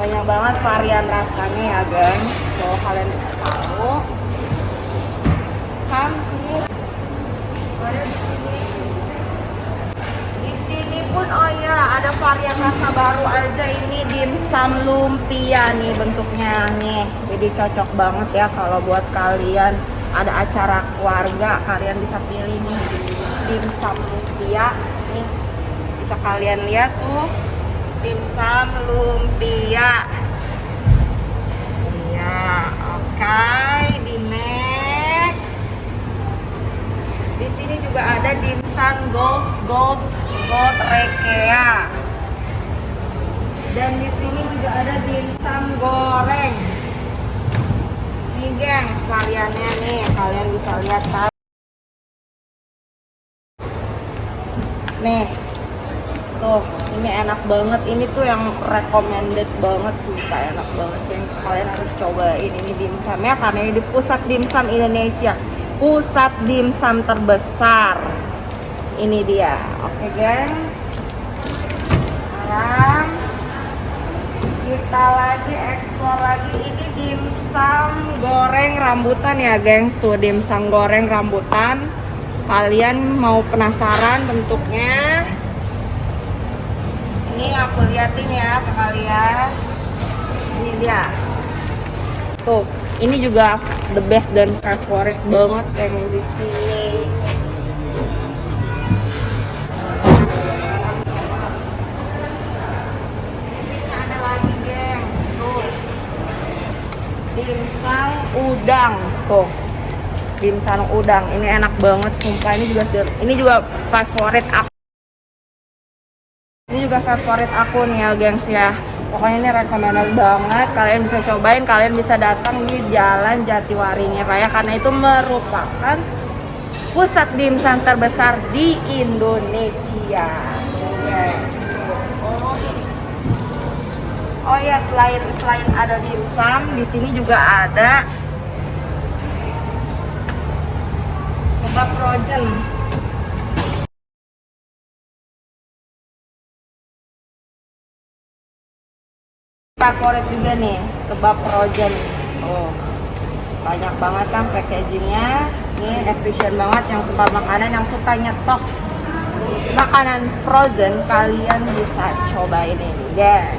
banyak banget varian rasanya ya guys. Kalau kalian tahu kan sini. Di sini pun oh ya ada varian rasa baru aja ini dimsum lumpia nih bentuknya nih. Jadi cocok banget ya kalau buat kalian. Ada acara keluarga kalian bisa pilih nih. Dimsum lumpia nih. Bisa kalian lihat tuh dimsum lumpia iya oke di next. Di sini juga ada dimsum gold gold gold rekea. Dan di sini juga ada dimsum goreng. Nih geng sekaliannya nih kalian bisa lihat kan? Nih tuh ini enak banget. Ini tuh yang recommended banget sumpah enak banget. Yang kalian harus cobain. Ini dimsum ya karena ini di pusat dimsum Indonesia. Pusat dimsum terbesar. Ini dia. Oke gengs. Sekarang kita lagi explore lagi. Ini dimsum goreng rambutan ya gengs. Tuh dimsum goreng rambutan. Kalian mau penasaran bentuknya ini aku liatin ya ke kalian. Ini dia. Tuh ini juga the best dan favorit banget yang di sini. Ini ada lagi geng. Tuh. Dimsum udang. Tuh. Dimsum udang. Ini enak banget sumpah. Ini juga ini juga favorit aku ini juga favorit aku nih ya gengs ya. Pokoknya ini recommended banget. Kalian bisa cobain kalian bisa datang di jalan Jatiwaringin Raya karena itu merupakan pusat dimsum terbesar di Indonesia. Oh ya selain selain ada dimsum di sini juga ada kebab frozen favorit juga nih kebab frozen. Oh banyak banget kan packagingnya. Ini efisien banget yang suka makanan yang suka nyetok makanan frozen kalian bisa cobain ini guys